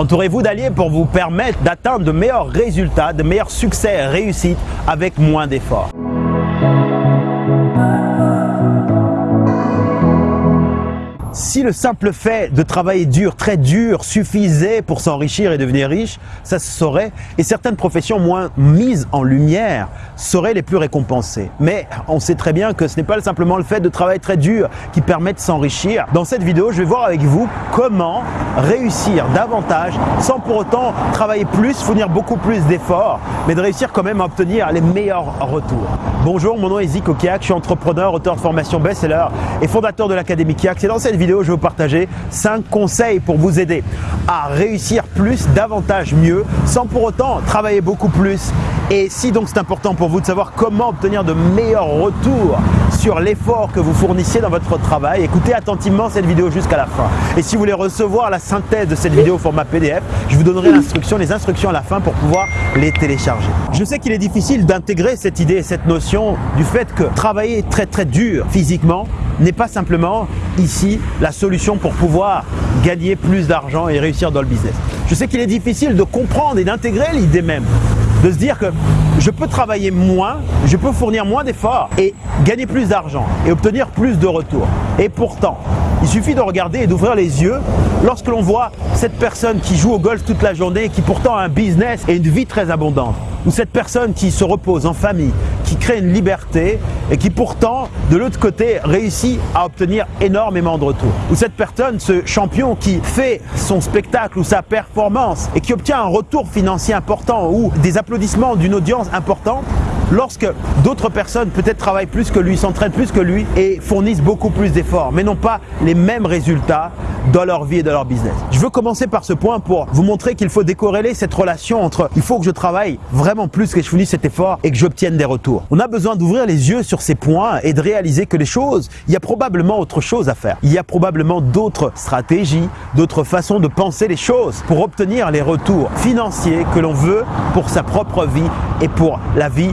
Entourez-vous d'alliés pour vous permettre d'atteindre de meilleurs résultats, de meilleurs succès et réussites avec moins d'efforts. Si le simple fait de travailler dur, très dur, suffisait pour s'enrichir et devenir riche, ça se saurait. Et certaines professions moins mises en lumière seraient les plus récompensées. Mais on sait très bien que ce n'est pas simplement le fait de travailler très dur qui permet de s'enrichir. Dans cette vidéo, je vais voir avec vous comment réussir davantage sans pour autant travailler plus, fournir beaucoup plus d'efforts, mais de réussir quand même à obtenir les meilleurs retours. Bonjour, mon nom est Zico Kiak, je suis entrepreneur, auteur de formation best-seller et fondateur de l'Académie Kiak. C'est dans cette vidéo, je vais vous partager 5 conseils pour vous aider à réussir plus, davantage, mieux, sans pour autant travailler beaucoup plus. Et si donc c'est important pour vous de savoir comment obtenir de meilleurs retours sur l'effort que vous fournissez dans votre travail, écoutez attentivement cette vidéo jusqu'à la fin. Et si vous voulez recevoir la synthèse de cette vidéo au format PDF, je vous donnerai l'instruction, les instructions à la fin pour pouvoir les télécharger. Je sais qu'il est difficile d'intégrer cette idée et cette notion du fait que travailler très très dur physiquement n'est pas simplement ici la solution pour pouvoir gagner plus d'argent et réussir dans le business. Je sais qu'il est difficile de comprendre et d'intégrer l'idée même de se dire que je peux travailler moins, je peux fournir moins d'efforts et gagner plus d'argent et obtenir plus de retours. Et pourtant, il suffit de regarder et d'ouvrir les yeux lorsque l'on voit cette personne qui joue au golf toute la journée et qui pourtant a un business et une vie très abondante ou cette personne qui se repose en famille, qui crée une liberté et qui pourtant, de l'autre côté, réussit à obtenir énormément de retours. Ou cette personne, ce champion qui fait son spectacle ou sa performance et qui obtient un retour financier important ou des applaudissements d'une audience importante, lorsque d'autres personnes peut-être travaillent plus que lui, s'entraînent plus que lui et fournissent beaucoup plus d'efforts, mais n'ont pas les mêmes résultats dans leur vie et dans leur business. Je veux commencer par ce point pour vous montrer qu'il faut décorréler cette relation entre il faut que je travaille vraiment plus, que je fournisse cet effort et que j'obtienne des retours. On a besoin d'ouvrir les yeux sur ces points et de réaliser que les choses, il y a probablement autre chose à faire. Il y a probablement d'autres stratégies, d'autres façons de penser les choses pour obtenir les retours financiers que l'on veut pour sa propre vie et pour la vie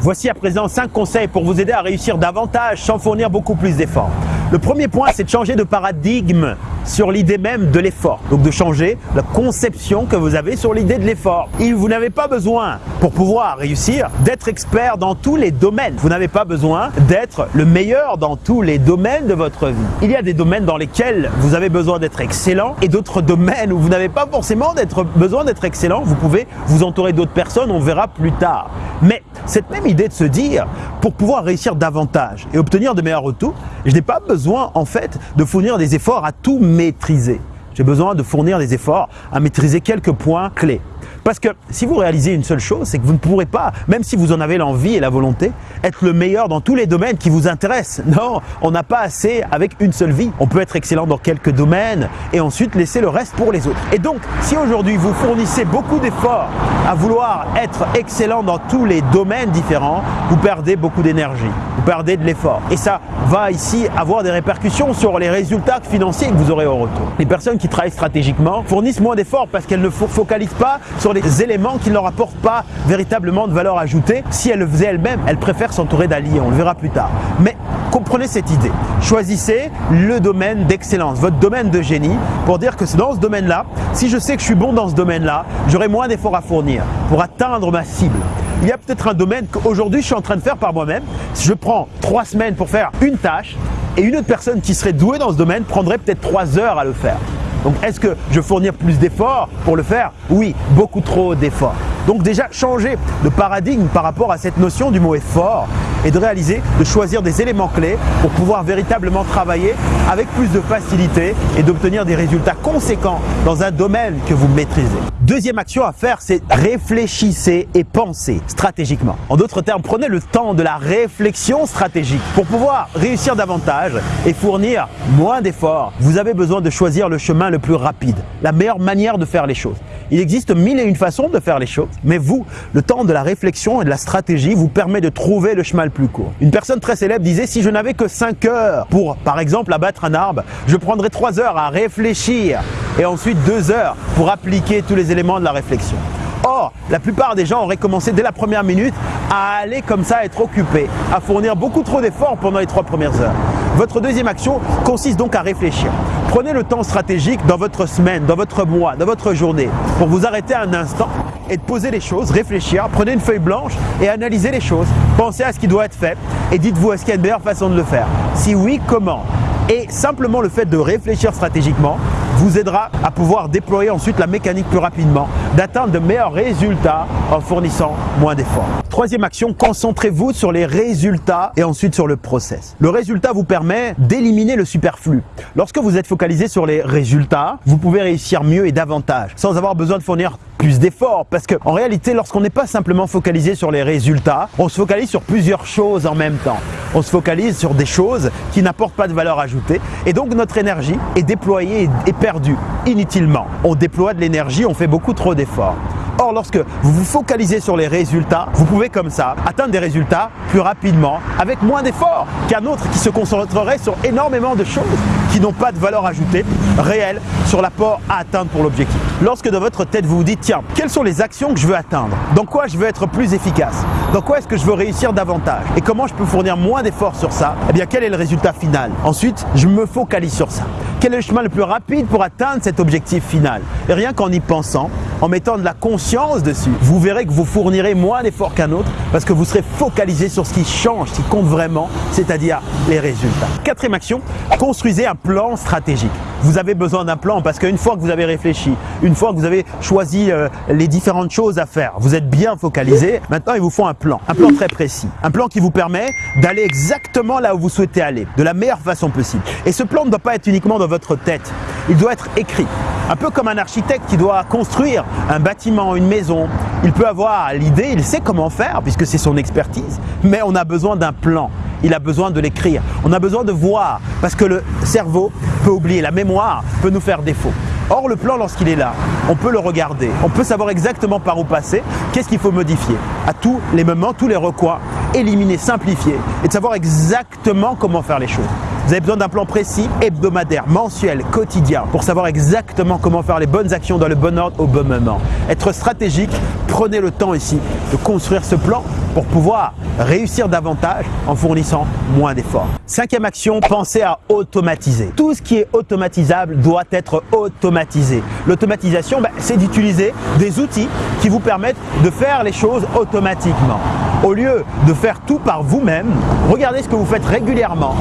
Voici à présent 5 conseils pour vous aider à réussir davantage sans fournir beaucoup plus d'efforts. Le premier point, c'est de changer de paradigme sur l'idée même de l'effort. Donc de changer la conception que vous avez sur l'idée de l'effort. Et vous n'avez pas besoin, pour pouvoir réussir, d'être expert dans tous les domaines. Vous n'avez pas besoin d'être le meilleur dans tous les domaines de votre vie. Il y a des domaines dans lesquels vous avez besoin d'être excellent et d'autres domaines où vous n'avez pas forcément besoin d'être excellent. Vous pouvez vous entourer d'autres personnes, on verra plus tard. Mais cette même idée de se dire, pour pouvoir réussir davantage et obtenir de meilleurs retours, je n'ai pas besoin en fait de fournir des efforts à tout maîtriser. J'ai besoin de fournir des efforts à maîtriser quelques points clés. Parce que si vous réalisez une seule chose, c'est que vous ne pourrez pas, même si vous en avez l'envie et la volonté, être le meilleur dans tous les domaines qui vous intéressent. Non, on n'a pas assez avec une seule vie. On peut être excellent dans quelques domaines et ensuite laisser le reste pour les autres. Et donc, si aujourd'hui vous fournissez beaucoup d'efforts à vouloir être excellent dans tous les domaines différents, vous perdez beaucoup d'énergie, perdez de l'effort. Et ça va ici avoir des répercussions sur les résultats financiers que vous aurez au retour. Les personnes qui travaillent stratégiquement fournissent moins d'efforts parce qu'elles ne focalisent pas sur des éléments qui ne leur apportent pas véritablement de valeur ajoutée. Si elle le faisait elle-même, elle préfère s'entourer d'alliés, on le verra plus tard. Mais comprenez cette idée. Choisissez le domaine d'excellence, votre domaine de génie, pour dire que dans ce domaine-là, si je sais que je suis bon dans ce domaine-là, j'aurai moins d'efforts à fournir pour atteindre ma cible. Il y a peut-être un domaine qu'aujourd'hui je suis en train de faire par moi-même. Je prends trois semaines pour faire une tâche, et une autre personne qui serait douée dans ce domaine prendrait peut-être trois heures à le faire. Donc est-ce que je fournir plus d'efforts pour le faire? Oui, beaucoup trop d'efforts. Donc déjà changer de paradigme par rapport à cette notion du mot effort et de réaliser, de choisir des éléments clés pour pouvoir véritablement travailler avec plus de facilité et d'obtenir des résultats conséquents dans un domaine que vous maîtrisez. Deuxième action à faire, c'est réfléchissez et pensez stratégiquement. En d'autres termes, prenez le temps de la réflexion stratégique pour pouvoir réussir davantage et fournir moins d'efforts. Vous avez besoin de choisir le chemin le plus rapide, la meilleure manière de faire les choses. Il existe mille et une façons de faire les choses, mais vous, le temps de la réflexion et de la stratégie vous permet de trouver le chemin le plus court. Une personne très célèbre disait si je n'avais que 5 heures pour, par exemple, abattre un arbre, je prendrais 3 heures à réfléchir et ensuite 2 heures pour appliquer tous les éléments de la réflexion. Or, la plupart des gens auraient commencé dès la première minute à aller comme ça être occupés, à fournir beaucoup trop d'efforts pendant les trois premières heures. Votre deuxième action consiste donc à réfléchir. Prenez le temps stratégique dans votre semaine, dans votre mois, dans votre journée pour vous arrêter un instant et de poser les choses, réfléchir, prenez une feuille blanche et analysez les choses. Pensez à ce qui doit être fait et dites-vous est-ce qu'il y a une meilleure façon de le faire? Si oui, comment? Et simplement le fait de réfléchir stratégiquement vous aidera à pouvoir déployer ensuite la mécanique plus rapidement, d'atteindre de meilleurs résultats en fournissant moins d'efforts. Troisième action, concentrez-vous sur les résultats et ensuite sur le process. Le résultat vous permet d'éliminer le superflu. Lorsque vous êtes focalisé sur les résultats, vous pouvez réussir mieux et davantage sans avoir besoin de fournir plus d'efforts parce qu'en réalité lorsqu'on n'est pas simplement focalisé sur les résultats, on se focalise sur plusieurs choses en même temps. On se focalise sur des choses qui n'apportent pas de valeur ajoutée et donc notre énergie est déployée et perdue inutilement. On déploie de l'énergie, on fait beaucoup trop d'efforts. Or, lorsque vous vous focalisez sur les résultats, vous pouvez comme ça atteindre des résultats plus rapidement, avec moins d'efforts qu'un autre qui se concentrerait sur énormément de choses qui n'ont pas de valeur ajoutée réelle sur l'apport à atteindre pour l'objectif. Lorsque dans votre tête vous vous dites, tiens, quelles sont les actions que je veux atteindre? Dans quoi je veux être plus efficace? Dans quoi est-ce que je veux réussir davantage? Et comment je peux fournir moins d'efforts sur ça? Eh bien, quel est le résultat final? Ensuite, je me focalise sur ça. Quel est le chemin le plus rapide pour atteindre cet objectif final Et rien qu'en y pensant, en mettant de la conscience dessus, vous verrez que vous fournirez moins d'efforts qu'un autre parce que vous serez focalisé sur ce qui change, ce qui compte vraiment, c'est-à-dire les résultats. Quatrième action, construisez un plan stratégique. Vous avez besoin d'un plan parce qu'une fois que vous avez réfléchi, une fois que vous avez choisi euh, les différentes choses à faire, vous êtes bien focalisé, maintenant il vous faut un plan, un plan très précis, un plan qui vous permet d'aller exactement là où vous souhaitez aller, de la meilleure façon possible. Et ce plan ne doit pas être uniquement dans votre tête, il doit être écrit. Un peu comme un architecte qui doit construire un bâtiment, une maison. Il peut avoir l'idée, il sait comment faire puisque c'est son expertise, mais on a besoin d'un plan. Il a besoin de l'écrire. On a besoin de voir parce que le cerveau peut oublier, la mémoire peut nous faire défaut. Or, le plan, lorsqu'il est là, on peut le regarder, on peut savoir exactement par où passer, qu'est-ce qu'il faut modifier à tous les moments, tous les recoins, éliminer, simplifier et de savoir exactement comment faire les choses. Vous avez besoin d'un plan précis, hebdomadaire, mensuel, quotidien, pour savoir exactement comment faire les bonnes actions dans le bon ordre au bon moment. Être stratégique, prenez le temps ici de construire ce plan pour pouvoir réussir davantage en fournissant moins d'efforts. Cinquième action, pensez à automatiser. Tout ce qui est automatisable doit être automatisé. L'automatisation, ben, c'est d'utiliser des outils qui vous permettent de faire les choses automatiquement. Au lieu de faire tout par vous-même, regardez ce que vous faites régulièrement,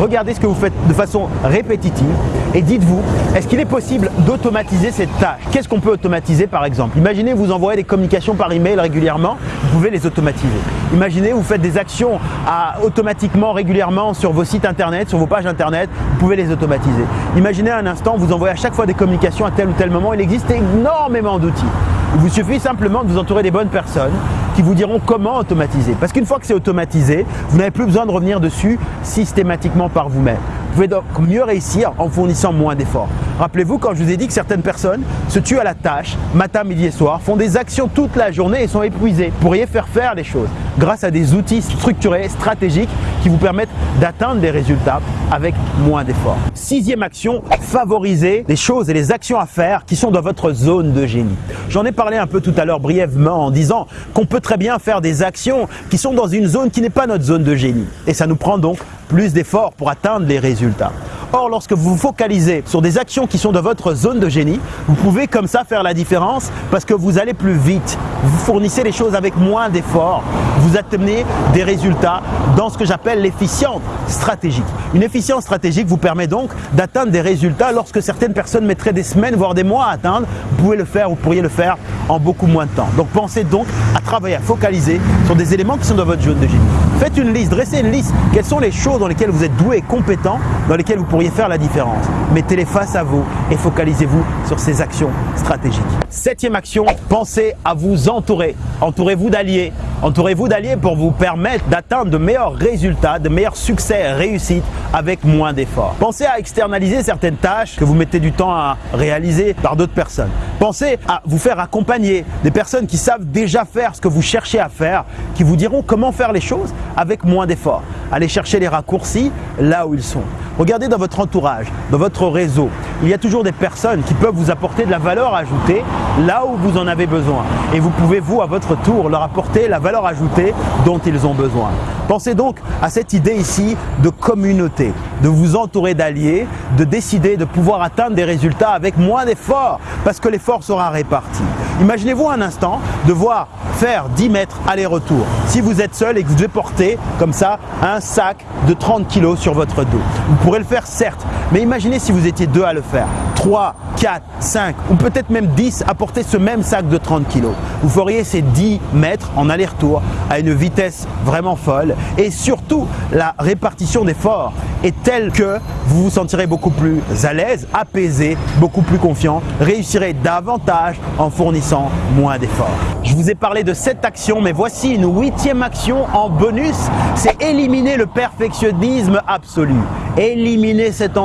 regardez ce que vous faites de façon répétitive et dites-vous, est-ce qu'il est possible d'automatiser cette tâche? Qu'est-ce qu'on peut automatiser par exemple? Imaginez vous envoyez des communications par email régulièrement, vous pouvez les automatiser. Imaginez vous faites des actions automatiquement régulièrement sur vos sites internet, sur vos pages internet, vous pouvez les automatiser. Imaginez un instant, vous envoyez à chaque fois des communications à tel ou tel moment, il existe énormément d'outils. Il vous suffit simplement de vous entourer des bonnes personnes qui vous diront comment automatiser. Parce qu'une fois que c'est automatisé, vous n'avez plus besoin de revenir dessus systématiquement par vous-même. Pouvez donc mieux réussir en fournissant moins d'efforts. Rappelez-vous quand je vous ai dit que certaines personnes se tuent à la tâche, matin, midi et soir, font des actions toute la journée et sont épuisées. Vous pourriez faire faire les choses grâce à des outils structurés, stratégiques qui vous permettent d'atteindre des résultats avec moins d'efforts. Sixième action, favoriser les choses et les actions à faire qui sont dans votre zone de génie. J'en ai parlé un peu tout à l'heure brièvement en disant qu'on peut très bien faire des actions qui sont dans une zone qui n'est pas notre zone de génie. Et ça nous prend donc plus d'efforts pour atteindre les résultats. Or, lorsque vous vous focalisez sur des actions qui sont de votre zone de génie, vous pouvez comme ça faire la différence parce que vous allez plus vite. Vous fournissez les choses avec moins d'efforts. Vous atteignez des résultats dans ce que j'appelle l'efficience stratégique. Une efficience stratégique vous permet donc d'atteindre des résultats lorsque certaines personnes mettraient des semaines, voire des mois à atteindre. Vous pouvez le faire, vous pourriez le faire en beaucoup moins de temps. Donc pensez donc à travailler, à focaliser sur des éléments qui sont dans votre zone de génie. Faites une liste, dressez une liste. Quelles sont les choses dans lesquelles vous êtes doué et compétent, dans lesquelles vous pourriez faire la différence? Mettez-les face à vous et focalisez-vous sur ces actions stratégiques. Septième action, pensez à vous entourer. Entourez-vous d'alliés. Entourez-vous d'alliés pour vous permettre d'atteindre de meilleurs résultats, de meilleurs succès, réussites avec moins d'efforts. Pensez à externaliser certaines tâches que vous mettez du temps à réaliser par d'autres personnes. Pensez à vous faire accompagner des personnes qui savent déjà faire ce que vous cherchez à faire, qui vous diront comment faire les choses avec moins d'efforts. Allez chercher les raccourcis là où ils sont. Regardez dans votre entourage, dans votre réseau, il y a toujours des personnes qui peuvent vous apporter de la valeur ajoutée là où vous en avez besoin. Et vous pouvez, vous, à votre tour, leur apporter la valeur ajoutée dont ils ont besoin. Pensez donc à cette idée ici de communauté, de vous entourer d'alliés, de décider de pouvoir atteindre des résultats avec moins d'efforts parce que l'effort sera réparti. Imaginez-vous un instant devoir faire 10 mètres aller-retour. Si vous êtes seul et que vous devez porter comme ça un sac de 30 kg sur votre dos. Vous pourrez le faire certes, mais imaginez si vous étiez deux à le faire. 3, 4, 5 ou peut-être même 10 à porter ce même sac de 30 kg. Vous feriez ces 10 mètres en aller-retour à une vitesse vraiment folle et surtout la répartition d'efforts est telle que vous vous sentirez beaucoup plus à l'aise, apaisé, beaucoup plus confiant, réussirez davantage en fournissant moins d'efforts. Je vous ai parlé de cette action, mais voici une huitième action en bonus, c'est éliminer le perfectionnisme absolu, éliminer cette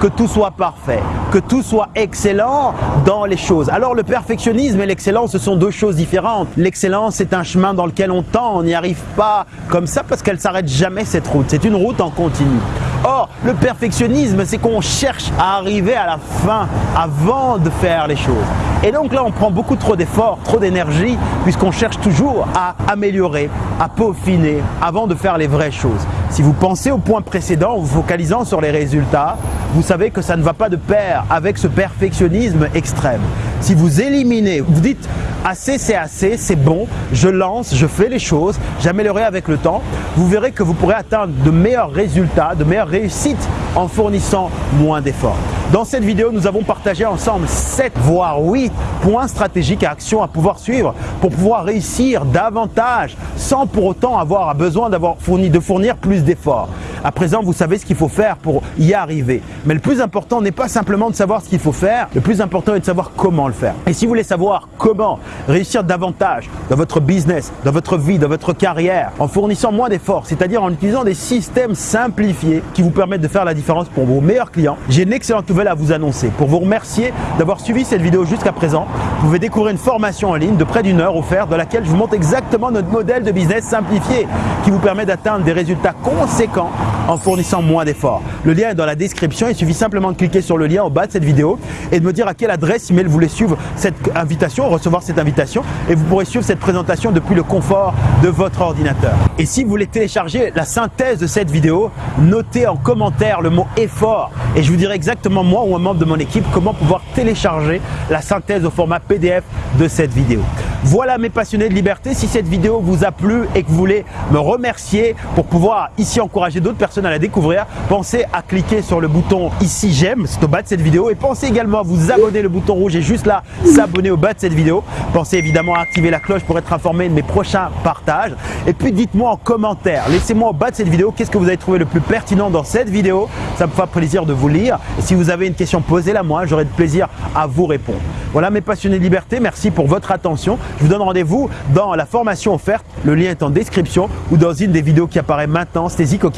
que tout soit parfait, que tout soit excellent dans les choses. Alors le perfectionnisme et l'excellence, ce sont deux choses différentes. L'excellence, c'est un chemin dans lequel on tend, on n'y arrive pas comme ça parce qu'elle s'arrête jamais cette route. C'est une route en continu. Or, le perfectionnisme, c'est qu'on cherche à arriver à la fin avant de faire les choses. Et donc là, on prend beaucoup trop d'efforts, trop d'énergie, puisqu'on cherche toujours à améliorer, à peaufiner avant de faire les vraies choses. Si vous pensez au point précédent, en vous focalisant sur les résultats, vous savez que ça ne va pas de pair avec ce perfectionnisme extrême. Si vous éliminez, vous dites assez c'est assez, c'est bon, je lance, je fais les choses, j'améliorerai avec le temps, vous verrez que vous pourrez atteindre de meilleurs résultats, de meilleures réussites en fournissant moins d'efforts. Dans cette vidéo, nous avons partagé ensemble 7 voire 8 points stratégiques à action à pouvoir suivre pour pouvoir réussir davantage sans pour autant avoir besoin de fournir plus d'efforts. À présent, vous savez ce qu'il faut faire pour y arriver. Mais le plus important n'est pas simplement de savoir ce qu'il faut faire, le plus important est de savoir comment le faire. Et si vous voulez savoir comment réussir davantage dans votre business, dans votre vie, dans votre carrière, en fournissant moins d'efforts, c'est-à-dire en utilisant des systèmes simplifiés qui vous permettent de faire la différence pour vos meilleurs clients, j'ai une excellente nouvelle à vous annoncer. Pour vous remercier d'avoir suivi cette vidéo jusqu'à présent, vous pouvez découvrir une formation en ligne de près d'une heure offerte dans laquelle je vous montre exactement notre modèle de business simplifié qui vous permet d'atteindre des résultats conséquents en fournissant moins d'efforts. Le lien est dans la description, il suffit simplement de cliquer sur le lien au bas de cette vidéo et de me dire à quelle adresse email vous voulez suivre cette invitation, recevoir cette invitation et vous pourrez suivre cette présentation depuis le confort de votre ordinateur. Et si vous voulez télécharger la synthèse de cette vidéo, notez en commentaire le mot effort et je vous dirai exactement moi ou un membre de mon équipe comment pouvoir télécharger la synthèse au format PDF de cette vidéo. Voilà mes passionnés de liberté, si cette vidéo vous a plu et que vous voulez me remercier pour pouvoir ici encourager d'autres personnes à la découvrir, pensez à cliquer sur le bouton ici j'aime, c'est au bas de cette vidéo et pensez également à vous abonner, le bouton rouge est juste là, s'abonner au bas de cette vidéo. Pensez évidemment à activer la cloche pour être informé de mes prochains partages et puis dites-moi en commentaire, laissez-moi au bas de cette vidéo qu'est-ce que vous avez trouvé le plus pertinent dans cette vidéo, ça me fera plaisir de vous lire et si vous avez une question posez-la moi, j'aurai de plaisir à vous répondre. Voilà mes passionnés de liberté, merci pour votre attention. Je vous donne rendez-vous dans la formation offerte, le lien est en description ou dans une des vidéos qui apparaît maintenant. C'était Zico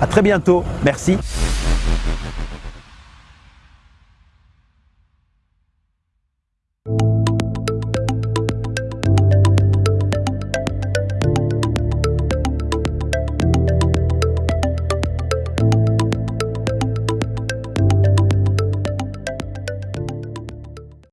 à très bientôt, merci.